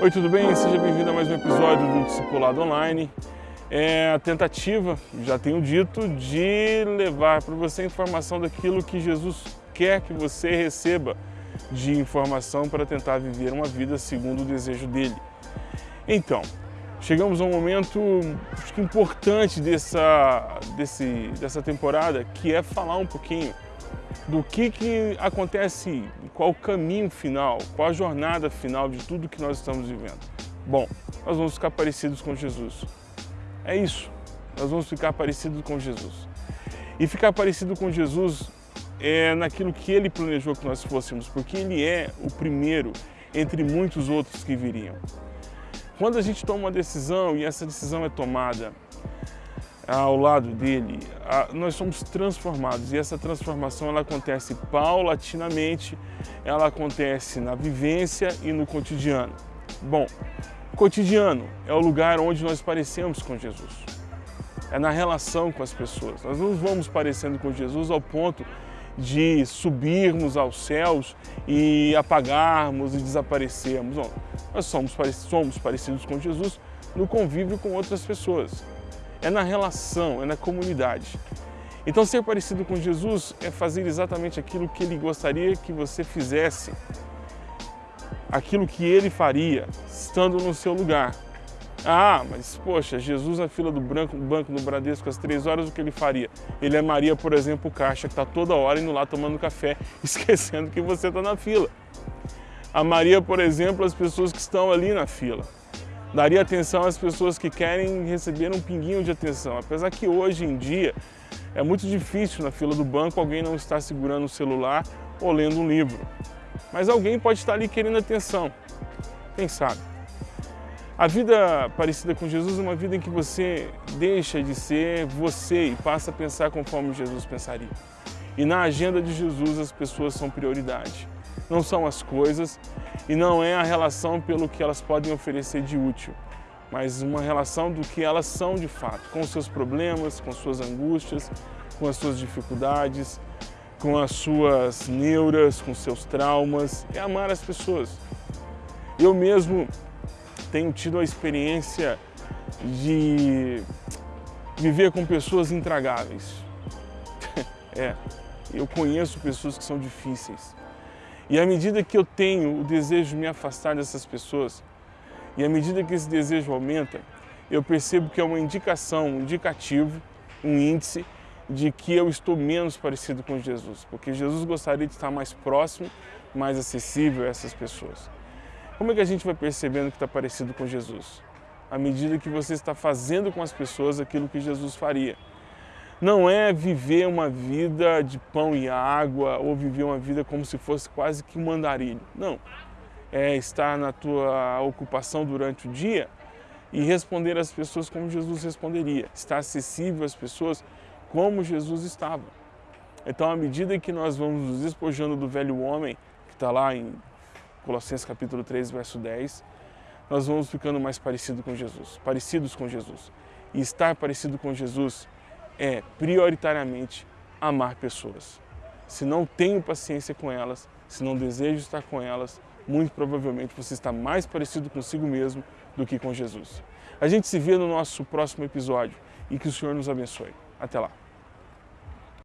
Oi, tudo bem? Seja bem-vindo a mais um episódio do Discipulado Online. É a tentativa, já tenho dito, de levar para você informação daquilo que Jesus quer que você receba de informação para tentar viver uma vida segundo o desejo dele. Então, chegamos a um momento acho que importante dessa, desse, dessa temporada, que é falar um pouquinho do que, que acontece, qual o caminho final, qual a jornada final de tudo que nós estamos vivendo. Bom, nós vamos ficar parecidos com Jesus. É isso, nós vamos ficar parecidos com Jesus. E ficar parecido com Jesus é naquilo que Ele planejou que nós fôssemos, porque Ele é o primeiro entre muitos outros que viriam. Quando a gente toma uma decisão e essa decisão é tomada ao lado dele, nós somos transformados e essa transformação ela acontece paulatinamente, ela acontece na vivência e no cotidiano. Bom, cotidiano é o lugar onde nós parecemos com Jesus. É na relação com as pessoas. Nós não vamos parecendo com Jesus ao ponto de subirmos aos céus e apagarmos e desaparecermos. Não. Nós somos, somos parecidos com Jesus no convívio com outras pessoas é na relação, é na comunidade. Então ser parecido com Jesus é fazer exatamente aquilo que Ele gostaria que você fizesse, aquilo que Ele faria, estando no seu lugar. Ah, mas poxa, Jesus na fila do branco, banco do Bradesco às três horas, o que ele faria? Ele é Maria, por exemplo, caixa, que está toda hora indo lá tomando café, esquecendo que você está na fila. A Maria, por exemplo, as pessoas que estão ali na fila daria atenção às pessoas que querem receber um pinguinho de atenção. Apesar que hoje em dia é muito difícil na fila do banco alguém não estar segurando o celular ou lendo um livro. Mas alguém pode estar ali querendo atenção, quem sabe. A vida parecida com Jesus é uma vida em que você deixa de ser você e passa a pensar conforme Jesus pensaria. E na agenda de Jesus as pessoas são prioridade não são as coisas e não é a relação pelo que elas podem oferecer de útil, mas uma relação do que elas são de fato, com seus problemas, com suas angústias, com as suas dificuldades, com as suas neuras, com seus traumas, é amar as pessoas. Eu mesmo tenho tido a experiência de viver com pessoas intragáveis. é, eu conheço pessoas que são difíceis. E à medida que eu tenho o desejo de me afastar dessas pessoas, e à medida que esse desejo aumenta, eu percebo que é uma indicação, um indicativo, um índice de que eu estou menos parecido com Jesus, porque Jesus gostaria de estar mais próximo, mais acessível a essas pessoas. Como é que a gente vai percebendo que está parecido com Jesus? À medida que você está fazendo com as pessoas aquilo que Jesus faria não é viver uma vida de pão e água ou viver uma vida como se fosse quase que um andarilho. Não. É estar na tua ocupação durante o dia e responder às pessoas como Jesus responderia. Estar acessível às pessoas como Jesus estava. Então, à medida que nós vamos nos despojando do velho homem, que está lá em Colossenses capítulo 3, verso 10, nós vamos ficando mais parecidos com Jesus, parecidos com Jesus. E estar parecido com Jesus é prioritariamente amar pessoas. Se não tenho paciência com elas, se não desejo estar com elas, muito provavelmente você está mais parecido consigo mesmo do que com Jesus. A gente se vê no nosso próximo episódio e que o Senhor nos abençoe. Até lá!